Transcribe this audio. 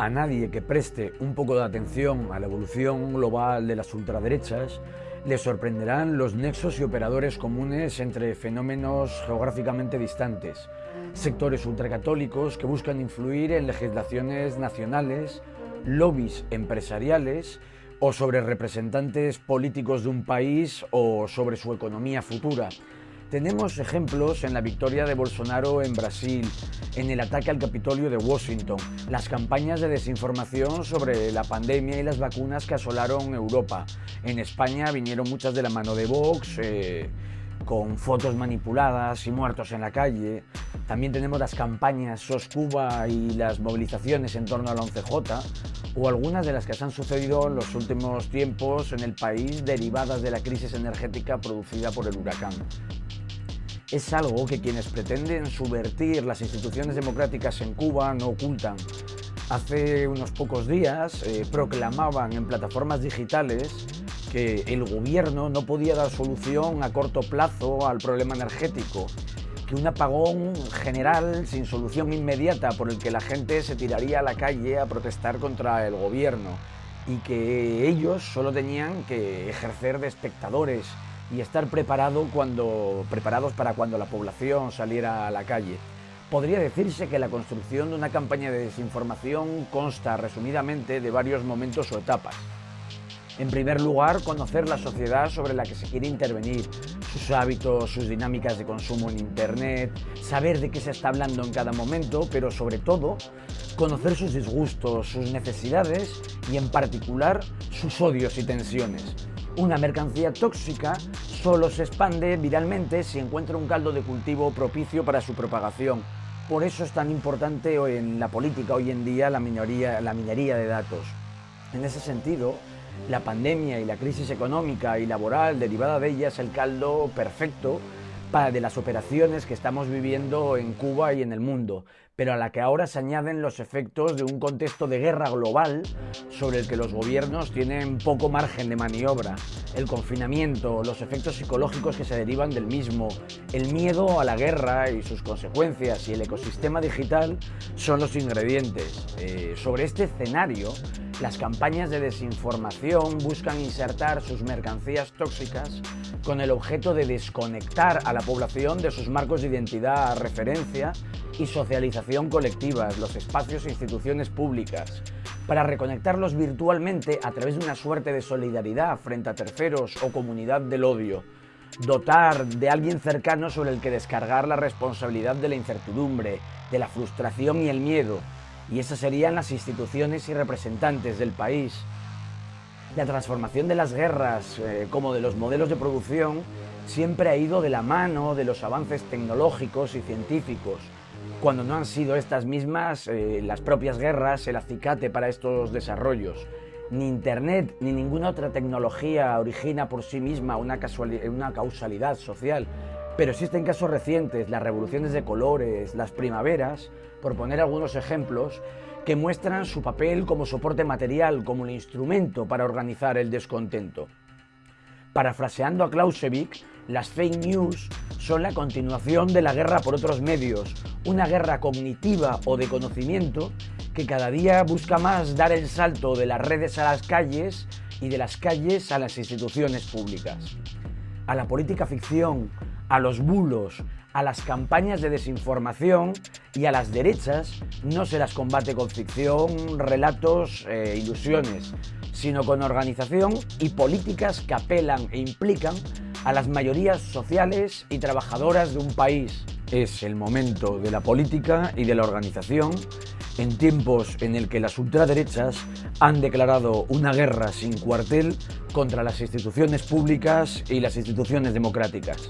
A nadie que preste un poco de atención a la evolución global de las ultraderechas le sorprenderán los nexos y operadores comunes entre fenómenos geográficamente distantes, sectores ultracatólicos que buscan influir en legislaciones nacionales, lobbies empresariales o sobre representantes políticos de un país o sobre su economía futura, tenemos ejemplos en la victoria de Bolsonaro en Brasil, en el ataque al Capitolio de Washington, las campañas de desinformación sobre la pandemia y las vacunas que asolaron Europa. En España vinieron muchas de la mano de Vox, eh, con fotos manipuladas y muertos en la calle. También tenemos las campañas SOS Cuba y las movilizaciones en torno al 11J, o algunas de las que se han sucedido en los últimos tiempos en el país derivadas de la crisis energética producida por el huracán es algo que quienes pretenden subvertir las instituciones democráticas en Cuba no ocultan. Hace unos pocos días eh, proclamaban en plataformas digitales que el gobierno no podía dar solución a corto plazo al problema energético, que un apagón general sin solución inmediata por el que la gente se tiraría a la calle a protestar contra el gobierno y que ellos solo tenían que ejercer de espectadores y estar preparado cuando, preparados para cuando la población saliera a la calle. Podría decirse que la construcción de una campaña de desinformación consta resumidamente de varios momentos o etapas. En primer lugar, conocer la sociedad sobre la que se quiere intervenir, sus hábitos, sus dinámicas de consumo en Internet, saber de qué se está hablando en cada momento, pero sobre todo, conocer sus disgustos, sus necesidades y en particular sus odios y tensiones. Una mercancía tóxica solo se expande viralmente si encuentra un caldo de cultivo propicio para su propagación. Por eso es tan importante en la política hoy en día la, la minería de datos. En ese sentido, la pandemia y la crisis económica y laboral derivada de ella es el caldo perfecto para de las operaciones que estamos viviendo en Cuba y en el mundo, pero a la que ahora se añaden los efectos de un contexto de guerra global sobre el que los gobiernos tienen poco margen de maniobra. El confinamiento, los efectos psicológicos que se derivan del mismo, el miedo a la guerra y sus consecuencias y el ecosistema digital son los ingredientes. Eh, sobre este escenario, las campañas de desinformación buscan insertar sus mercancías tóxicas con el objeto de desconectar a la población de sus marcos de identidad, referencia y socialización colectivas, los espacios e instituciones públicas, para reconectarlos virtualmente a través de una suerte de solidaridad frente a terceros o comunidad del odio, dotar de alguien cercano sobre el que descargar la responsabilidad de la incertidumbre, de la frustración y el miedo, y esas serían las instituciones y representantes del país. La transformación de las guerras, eh, como de los modelos de producción, siempre ha ido de la mano de los avances tecnológicos y científicos, cuando no han sido estas mismas eh, las propias guerras el acicate para estos desarrollos. Ni Internet ni ninguna otra tecnología origina por sí misma una, una causalidad social, pero existen casos recientes, las revoluciones de colores, las primaveras, por poner algunos ejemplos, que muestran su papel como soporte material, como un instrumento para organizar el descontento. Parafraseando a Clausewitz, las fake news son la continuación de la guerra por otros medios, una guerra cognitiva o de conocimiento que cada día busca más dar el salto de las redes a las calles y de las calles a las instituciones públicas. A la política ficción, a los bulos, a las campañas de desinformación y a las derechas no se las combate con ficción, relatos e ilusiones, sino con organización y políticas que apelan e implican a las mayorías sociales y trabajadoras de un país. Es el momento de la política y de la organización en tiempos en el que las ultraderechas han declarado una guerra sin cuartel contra las instituciones públicas y las instituciones democráticas.